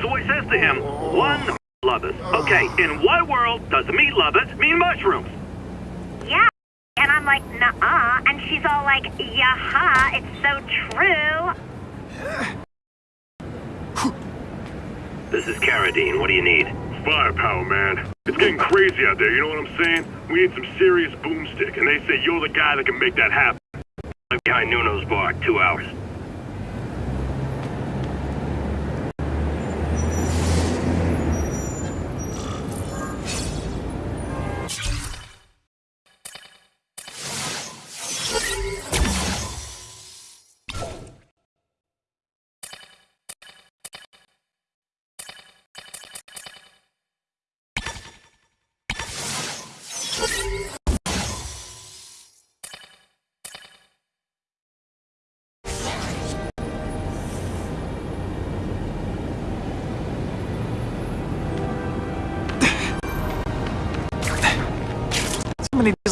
So I says to him, one lovers. Okay, in what world does meat lovers mean mushrooms? Yeah. And I'm like, nuh-uh. And she's all like, yaha, it's so true. This is Carradine. What do you need? Firepower, man. It's getting crazy out there, you know what I'm saying? We need some serious boomstick, and they say you're the guy that can make that happen. I'm behind Nuno's bar. Two hours.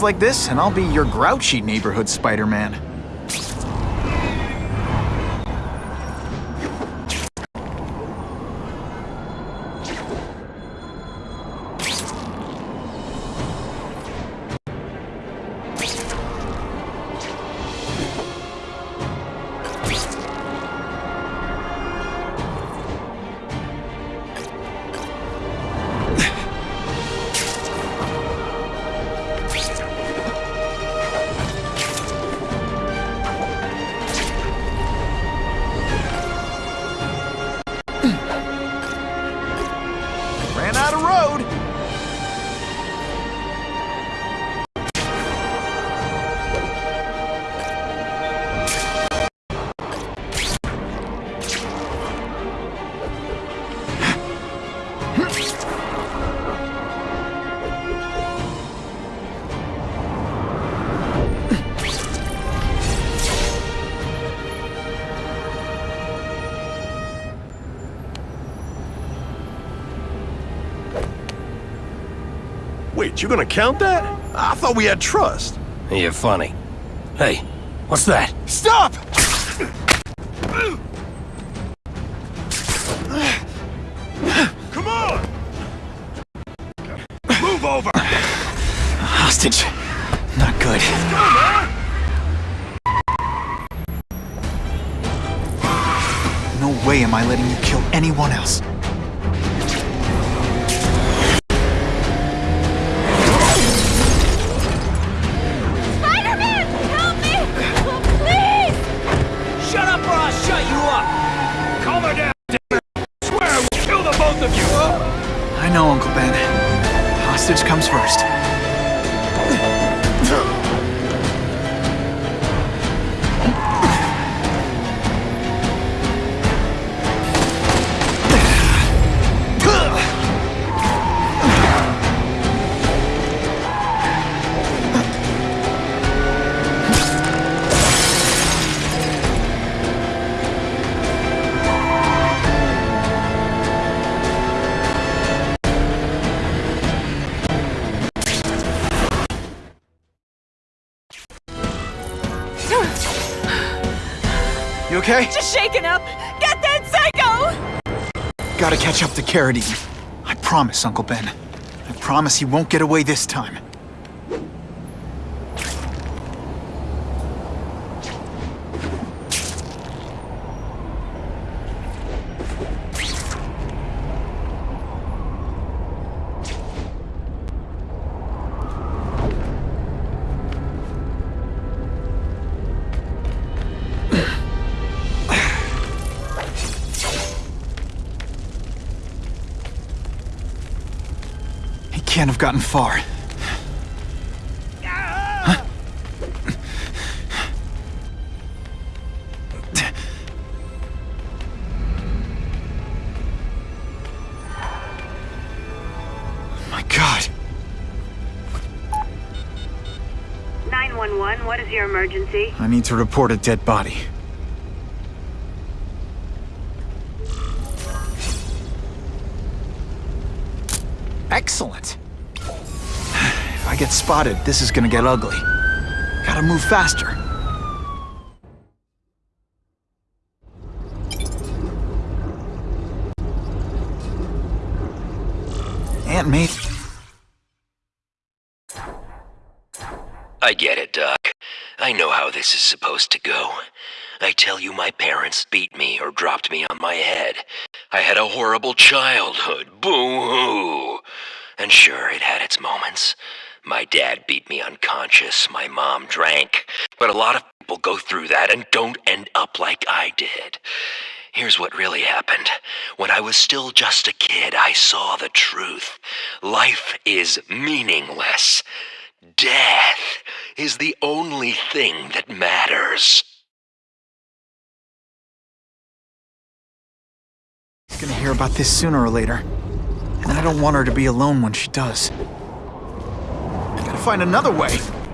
Like this, and I'll be your grouchy neighborhood Spider-Man. Wait, you gonna count that? I thought we had trust. You're funny. Hey, what's that? Stop! Come on! Move over! Hostage. Not good. No way am I letting you kill anyone else. Shaken up. Get that psycho! Gotta catch up to Carradine. I promise, Uncle Ben. I promise he won't get away this time. Have gotten far. Huh? My God. 911, what is your emergency? I need to report a dead body. Spotted, this is gonna get ugly. Gotta move faster. Aunt May... I get it, Doc. I know how this is supposed to go. I tell you, my parents beat me or dropped me on my head. I had a horrible childhood. Boo hoo! And sure, it had its moments. My dad beat me unconscious, my mom drank. But a lot of people go through that and don't end up like I did. Here's what really happened. When I was still just a kid, I saw the truth. Life is meaningless. Death is the only thing that matters. She's gonna hear about this sooner or later. And I don't want her to be alone when she does. Find another way.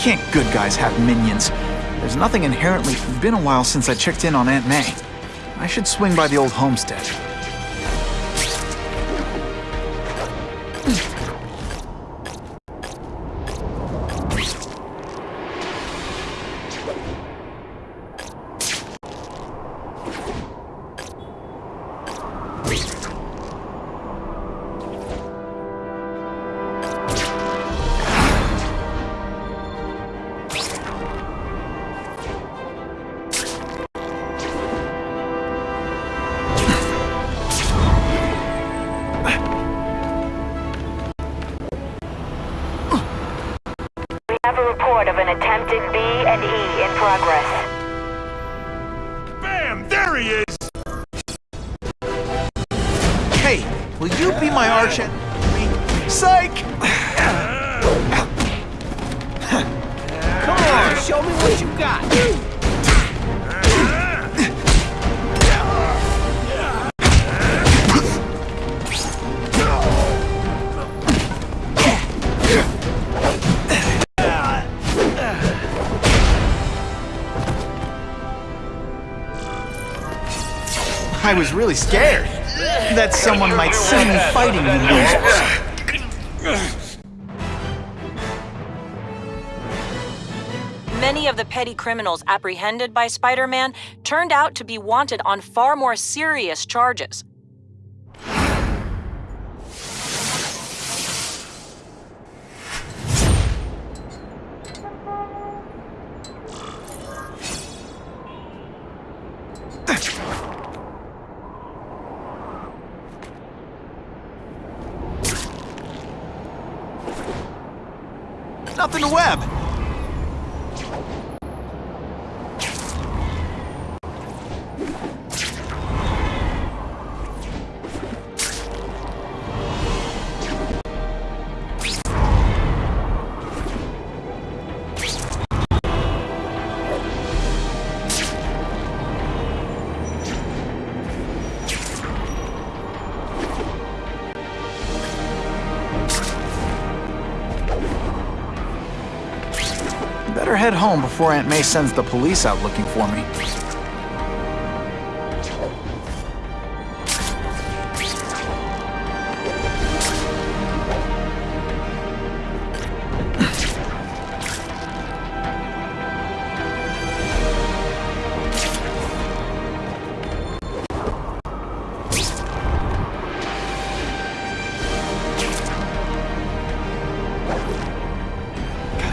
Can't good guys have minions? There's nothing inherently... Been a while since I checked in on Aunt May. I should swing by the old homestead. I was really scared that someone might see me fighting you losers. Many of the petty criminals apprehended by Spider Man turned out to be wanted on far more serious charges. Nothing to web. Before Aunt May sends the police out looking for me.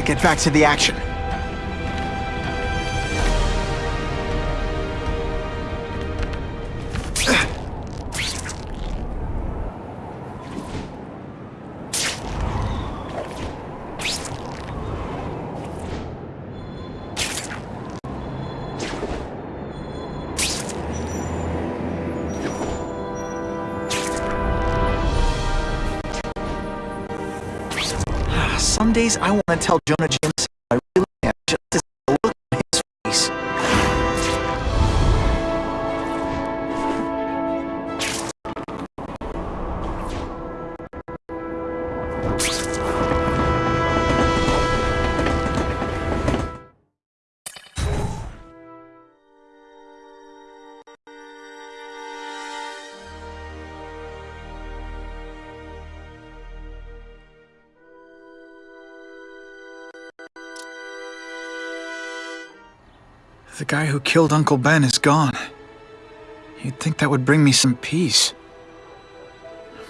Get back to the action. I want to tell Jonah Jameson guy who killed Uncle Ben is gone. You'd think that would bring me some peace.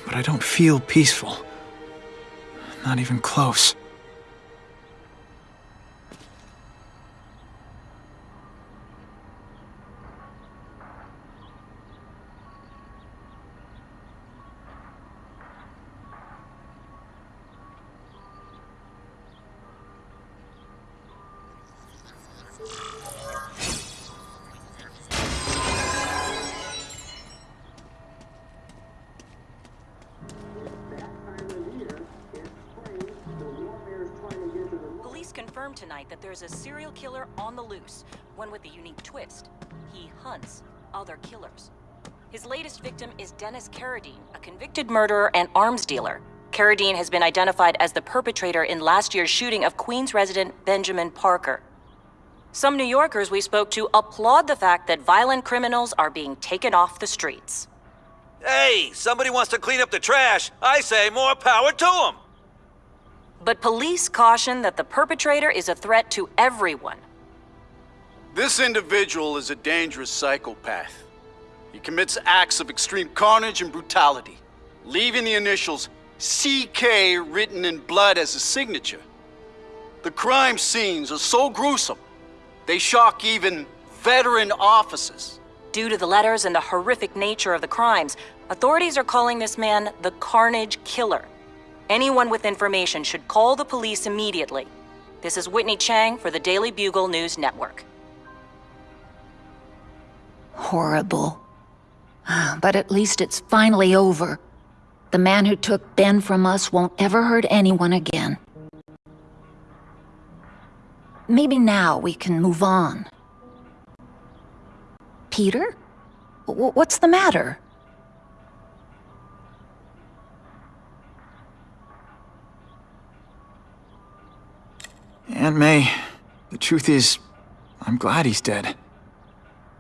But I don't feel peaceful. Not even close. Tonight that there's a serial killer on the loose, one with a unique twist. He hunts other killers. His latest victim is Dennis Carradine, a convicted murderer and arms dealer. Carradine has been identified as the perpetrator in last year's shooting of Queens resident Benjamin Parker. Some New Yorkers we spoke to applaud the fact that violent criminals are being taken off the streets. Hey, somebody wants to clean up the trash. I say more power to them. But police caution that the perpetrator is a threat to everyone. This individual is a dangerous psychopath. He commits acts of extreme carnage and brutality, leaving the initials CK written in blood as a signature. The crime scenes are so gruesome, they shock even veteran officers. Due to the letters and the horrific nature of the crimes, authorities are calling this man the Carnage Killer. Anyone with information should call the police immediately. This is Whitney Chang for the Daily Bugle News Network. Horrible. But at least it's finally over. The man who took Ben from us won't ever hurt anyone again. Maybe now we can move on. Peter? W- what's the matter? Aunt May, the truth is, I'm glad he's dead.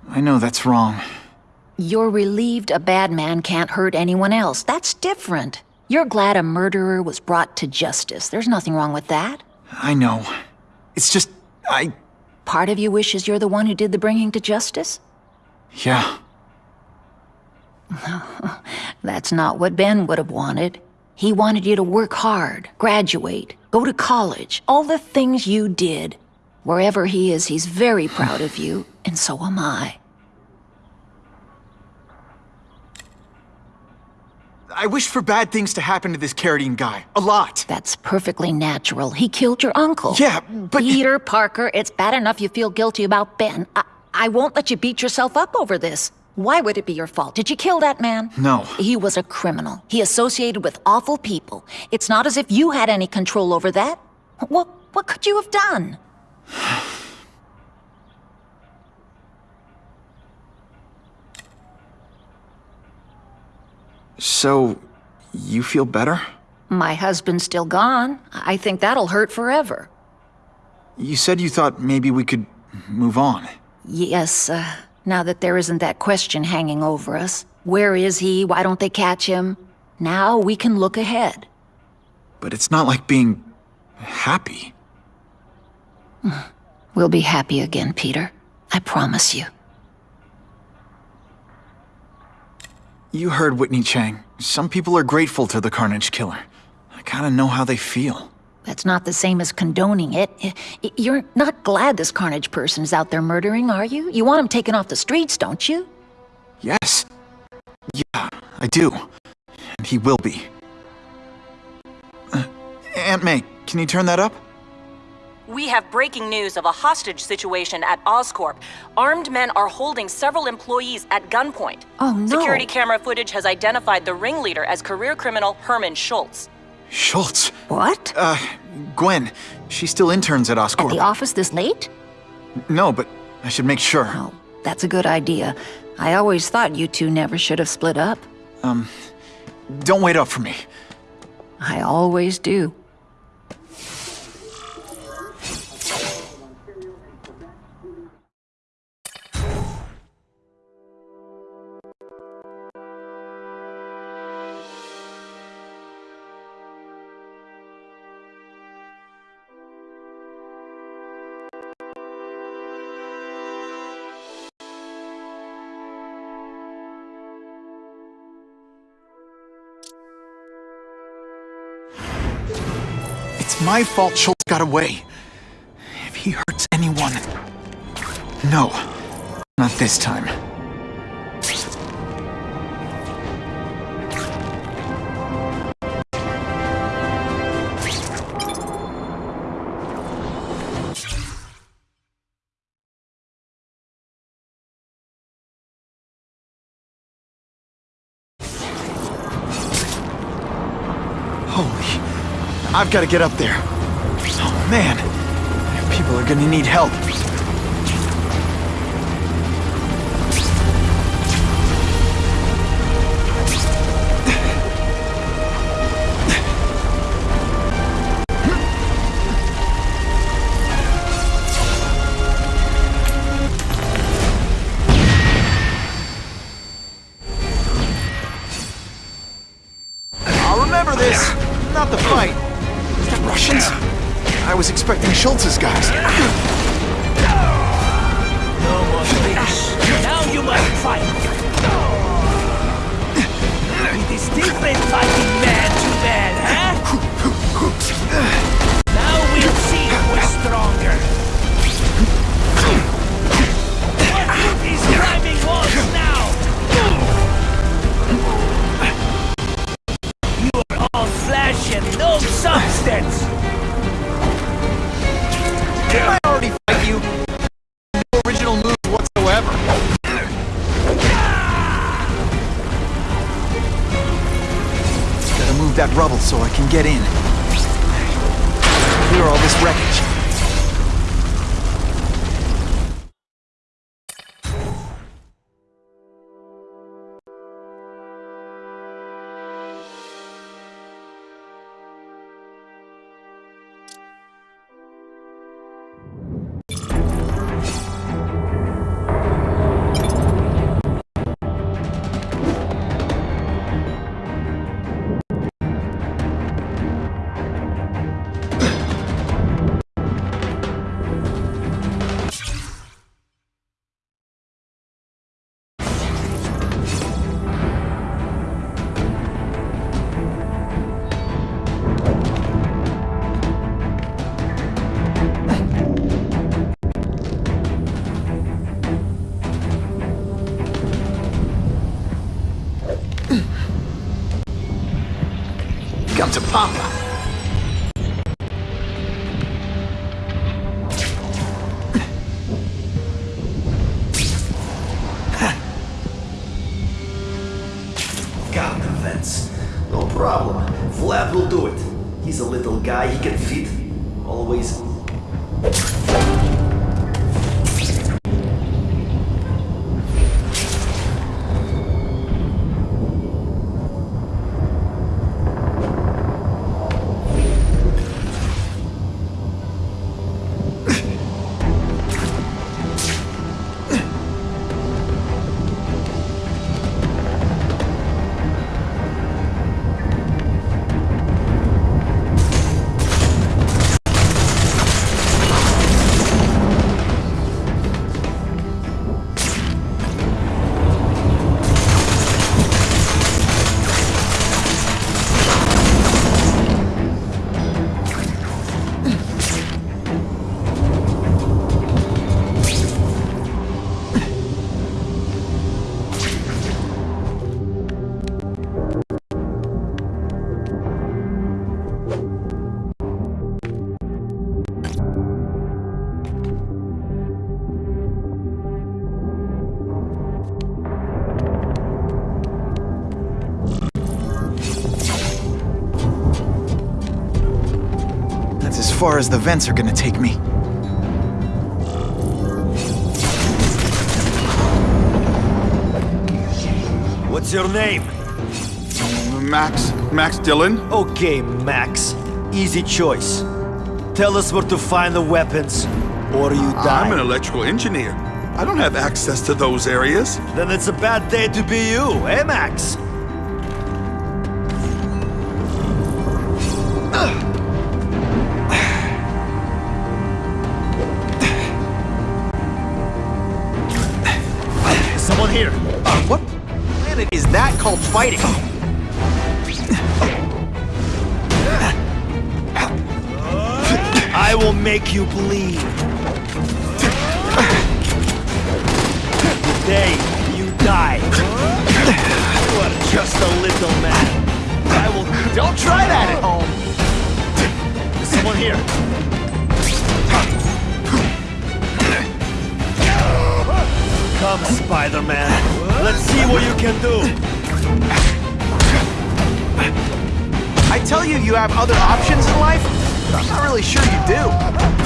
I know that's wrong. You're relieved a bad man can't hurt anyone else. That's different. You're glad a murderer was brought to justice. There's nothing wrong with that. I know. It's just, I. Part of you wishes you're the one who did the bringing to justice? Yeah. That's not what Ben would have wanted. He wanted you to work hard, graduate, go to college, all the things you did. Wherever he is, he's very proud of you, and so am I. I wish for bad things to happen to this Carradine guy. A lot. That's perfectly natural. He killed your uncle. Yeah, but. Peter Parker, it's bad enough you feel guilty about Ben. I, I won't let you beat yourself up over this. Why would it be your fault? Did you kill that man? No. He was a criminal. He associated with awful people. It's not as if you had any control over that. What, what could you have done? So, you feel better? My husband's still gone. I think that'll hurt forever. You said you thought maybe we could move on. Yes, uh, now that there isn't that question hanging over us. Where is he? Why don't they catch him? Now we can look ahead. But it's not like being happy. We'll be happy again, Peter. I promise you. You heard Whitney Chang. Some people are grateful to the Carnage Killer. I kinda know how they feel. That's not the same as condoning it. I- I- You're not glad this Carnage person is out there murdering, are you? You want him taken off the streets, don't you? Yes. Yeah, I do. And he will be. Uh, Aunt May, can you turn that up? We have breaking news of a hostage situation at Oscorp. Armed men are holding several employees at gunpoint. Oh, no. Security camera footage has identified the ringleader as career criminal Herman Schultz. Schultz. What? Uh, Gwen. She still interns at At Oscorp. the office this late? No, but I should make sure. Oh, that's a good idea. I always thought you two never should have split up. Um, don't wait up for me. I always do. My fault Schultz got away. If he hurts anyone... No. Not this time. I've got to get up there. Oh, man. People are gonna need help. To Papa. Far as the vents are gonna take me. What's your name? Max. Max Dillon? Okay, Max. Easy choice. Tell us where to find the weapons, or you die. I'm an electrical engineer. I don't have access to those areas. Then it's a bad day to be you, eh, Max? Fighting? I will make you bleed. Today, you die. You are just a little man. I will. Don't try that at home. There's someone here. Come, Spider-Man. Let's see what you can do. I tell you you have other options in life, I'm not really sure you do.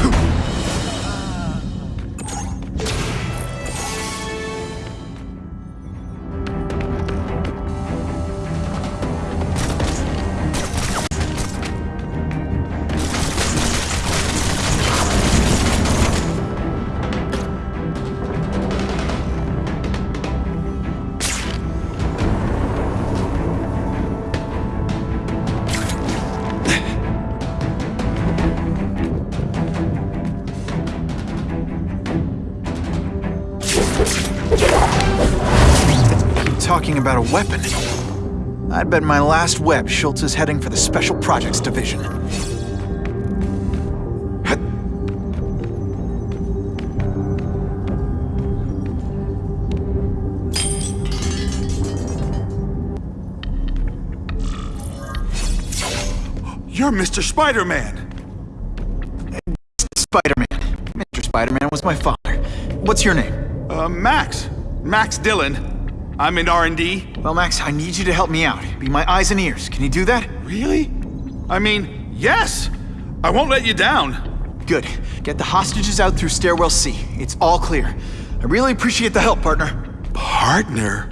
Weapon. I'd bet my last web Schultz is heading for the Special Projects Division. You're Mr. Spider-Man! Spider-Man. Mr. Spider-Man was my father. What's your name? Uh, Max. Max Dillon. I'm in R&D. Well, Max, I need you to help me out. Be my eyes and ears. Can you do that? Really? I mean, yes! I won't let you down. Good. Get the hostages out through stairwell C. It's all clear. I really appreciate the help, partner. Partner?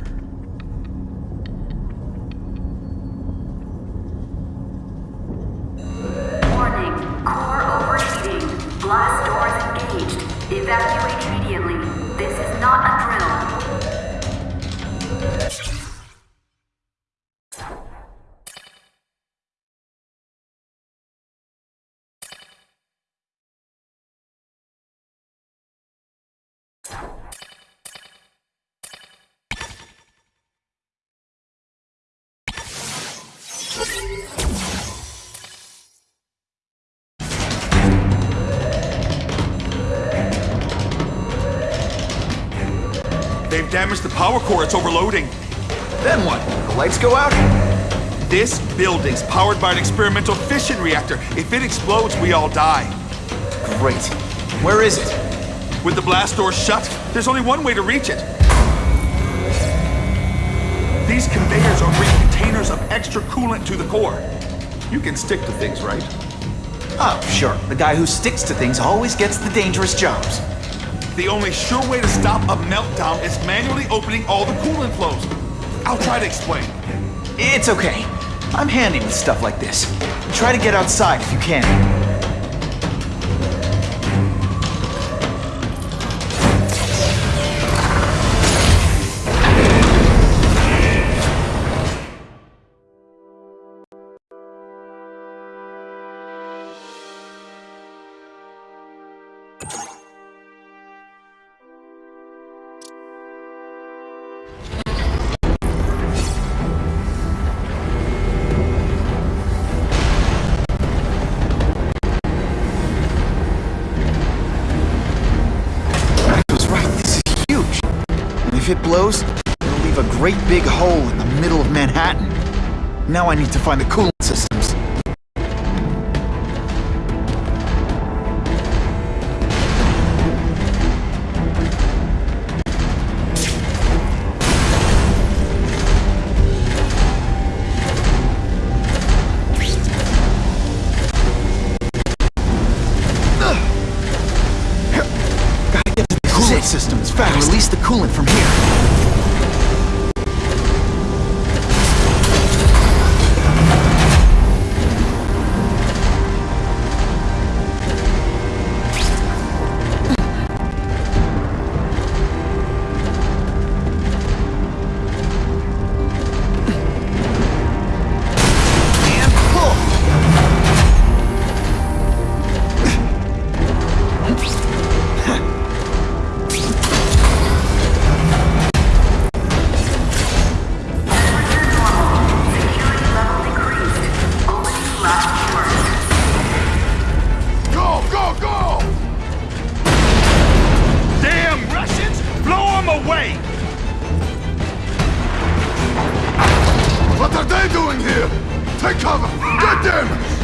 They've damaged the power core. It's overloading. Then what? The lights go out? This building's powered by an experimental fission reactor. If it explodes, we all die. Great. Where is it? With the blast doors shut, there's only one way to reach it. These conveyors are bringing containers of extra coolant to the core. You can stick to things, right? Oh, sure. The guy who sticks to things always gets the dangerous jobs. The only sure way to stop a meltdown is manually opening all the coolant flows. I'll try to explain. It's okay. I'm handy with stuff like this. Try to get outside if you can. It blows, it'll leave a great big hole in the middle of Manhattan. Now I need to find the coolant systems. What are they doing here? Take cover! Get them!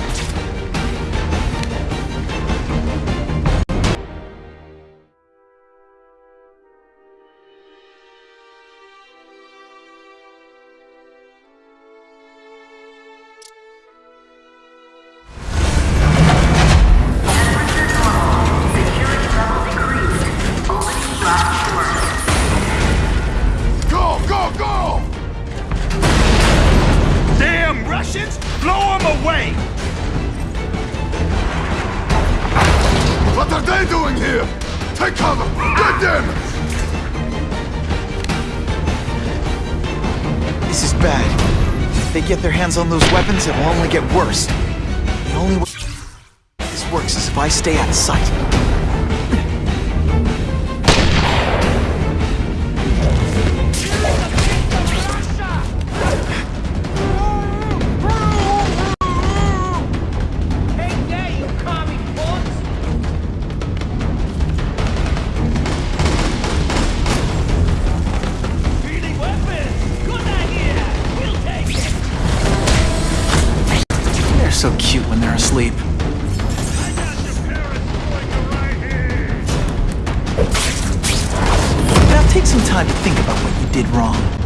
On those weapons, it will only get worse. The only way this works is if I stay out of sight. Asleep. Now take some time to think about what you did wrong.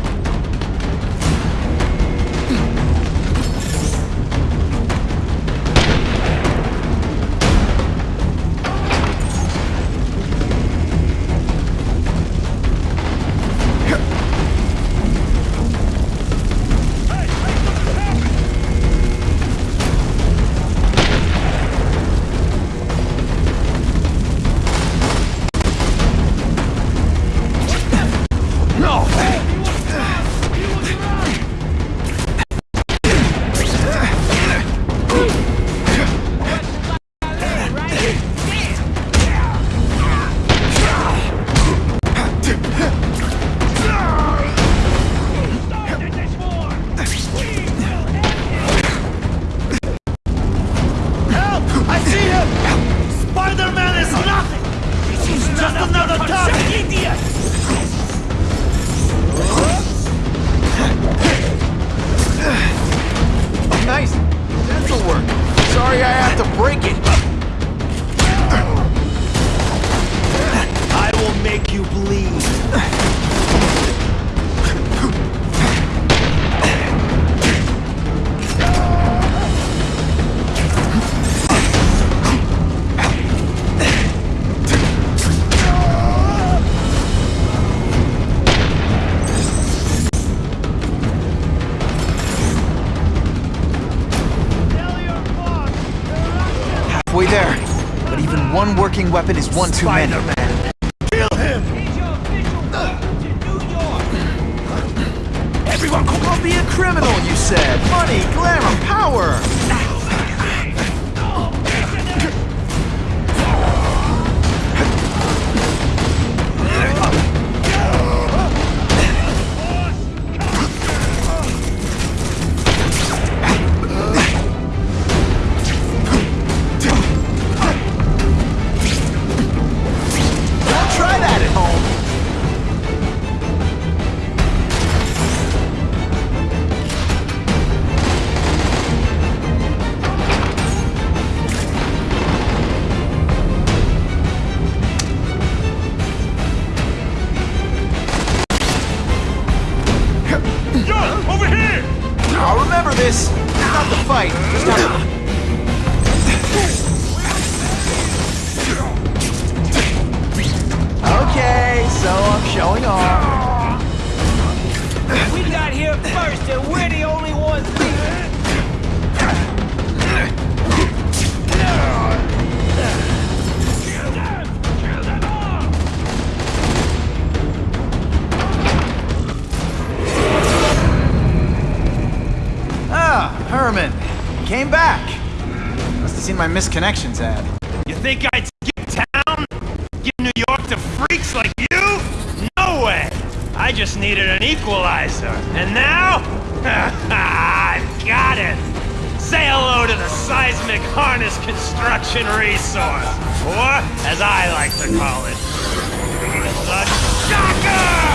Work. Sorry I have to break it. I will make you bleed. Weapon is one too many. Kill him! He's your official weapon to New York! Everyone, I'll be a criminal, you said. Money, misconnections at? You think I'd skip town? Give New York to freaks like you? No way! I just needed an equalizer. And now? I've got it! Say hello to the seismic harness construction resource. Or, as I like to call it, the shocker!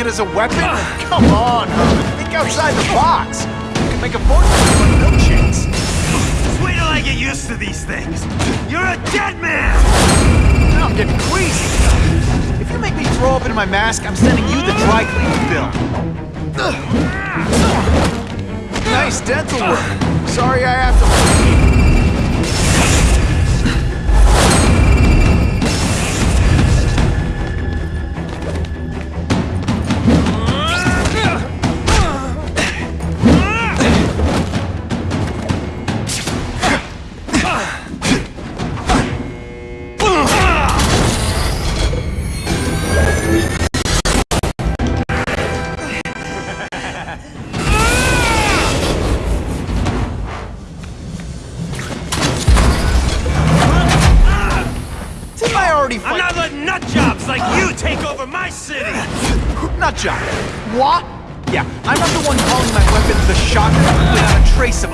It as a weapon? Come on. Think outside the box. You can make a fortune with milkshakes. Just wait till I get used to these things. You're a dead man! Now I'm getting queasy. If you make me throw up into my mask, I'm sending you the dry cleaning bill. Nice dental work. Sorry I have to...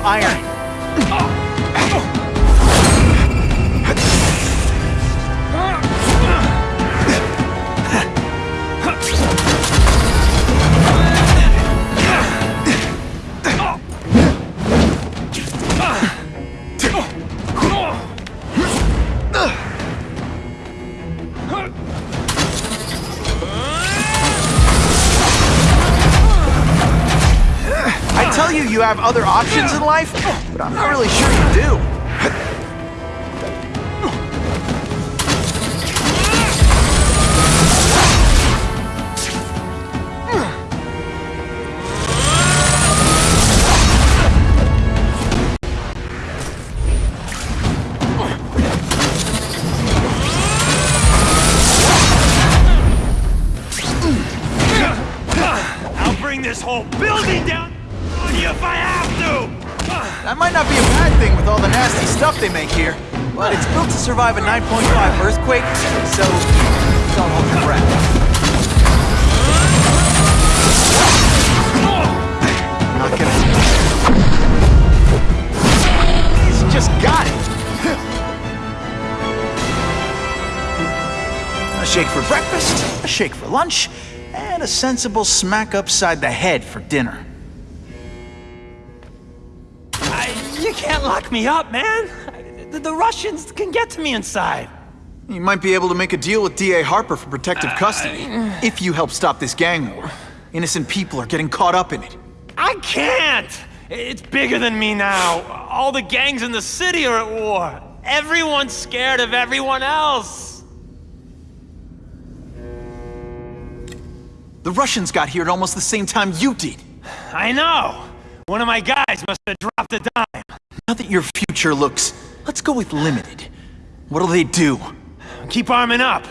iron. Have other options in life, but I'm not really sure survive a 9.5 earthquake, so don't hold your breath. Not gonna... He's just got it! A shake for breakfast, a shake for lunch, and a sensible smack upside the head for dinner. I, you can't lock me up, man! The, the Russians can get to me inside. You might be able to make a deal with D.A. Harper for protective custody, if you help stop this gang war. Innocent people are getting caught up in it. I can't! It's bigger than me now. All the gangs in the city are at war. Everyone's scared of everyone else. The Russians got here at almost the same time you did. I know. One of my guys must have dropped a dime. Now that your future looks, Let's go with limited. What'll they do? Keep arming up.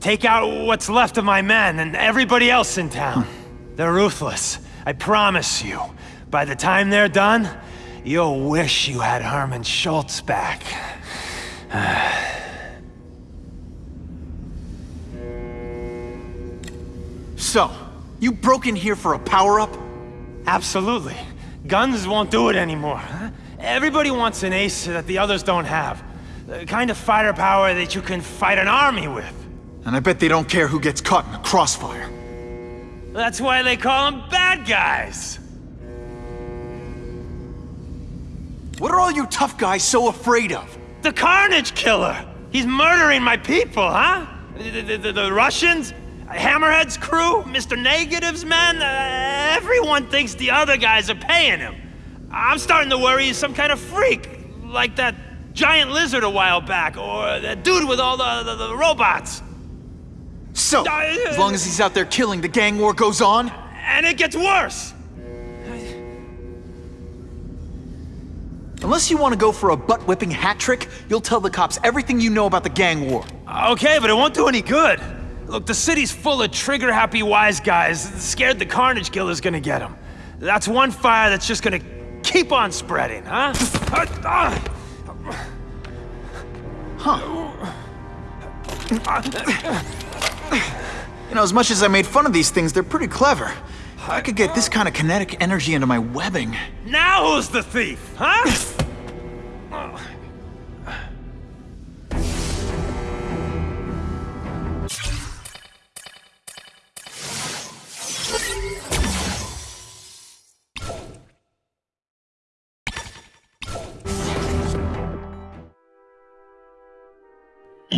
Take out what's left of my men and everybody else in town. They're ruthless. I promise you. By the time they're done, you'll wish you had Herman Schultz back. so, you broke in here for a power-up? Absolutely. Guns won't do it anymore, huh? Everybody wants an ace that the others don't have. The kind of fighter power that you can fight an army with. And I bet they don't care who gets caught in the crossfire. That's why they call them bad guys. What are all you tough guys so afraid of? The Carnage Killer! He's murdering my people, huh? The, the, the, the Russians? Hammerhead's crew? Mr. Negative's men? Uh, everyone thinks the other guys are paying him. I'm starting to worry he's some kind of freak, like that giant lizard a while back, or that dude with all the, the, the robots. So, as long as he's out there killing, the gang war goes on? And it gets worse! Unless you want to go for a butt-whipping hat trick, you'll tell the cops everything you know about the gang war. Okay, but it won't do any good. Look, the city's full of trigger-happy wise guys, scared the Carnage Killer's gonna get them. That's one fire that's just gonna keep on spreading, huh? Huh. You know, as much as I made fun of these things, they're pretty clever. I could get this kind of kinetic energy into my webbing. Now who's the thief, huh?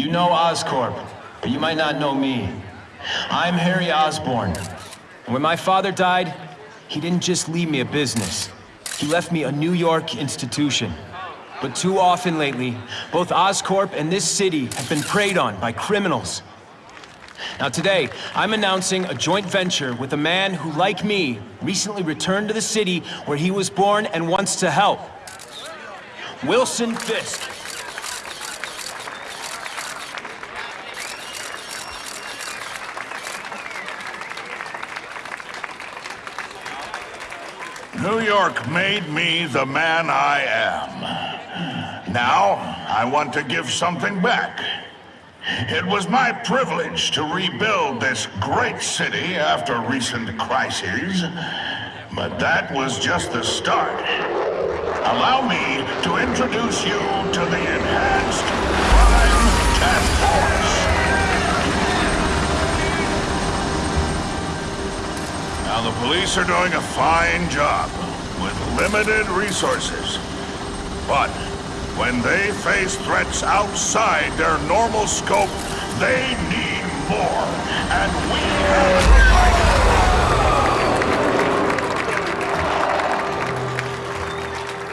You know Oscorp, but you might not know me. I'm Harry Osborn. When my father died, he didn't just leave me a business. He left me a New York institution. But too often lately, both Oscorp and this city have been preyed on by criminals. Now today, I'm announcing a joint venture with a man who, like me, recently returned to the city where he was born and wants to help. Wilson Fisk. New York made me the man I am. Now, I want to give something back. It was my privilege to rebuild this great city after recent crises, but that was just the start. Allow me to introduce you to the Enhanced Crime Task Force. Now, the police are doing a fine job with limited resources. But when they face threats outside their normal scope, they need more. And we have provided.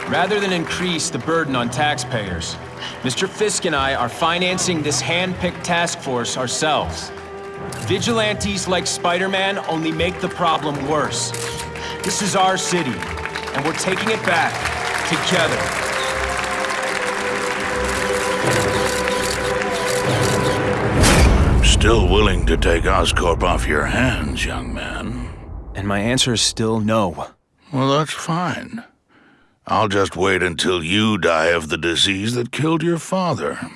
Rather than increase the burden on taxpayers, Mr. Fisk and I are financing this hand-picked task force ourselves. Vigilantes like Spider-Man only make the problem worse. This is our city, and we're taking it back together. Still willing to take Oscorp off your hands, young man. And my answer is still no. Well, that's fine. I'll just wait until you die of the disease that killed your father.